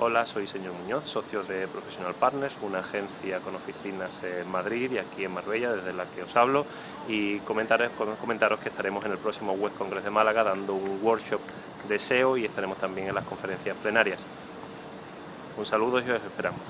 Hola, soy señor Muñoz, socio de Professional Partners, una agencia con oficinas en Madrid y aquí en Marbella, desde la que os hablo, y comentaros, comentaros que estaremos en el próximo Web Congress de Málaga dando un workshop de SEO y estaremos también en las conferencias plenarias. Un saludo y os esperamos.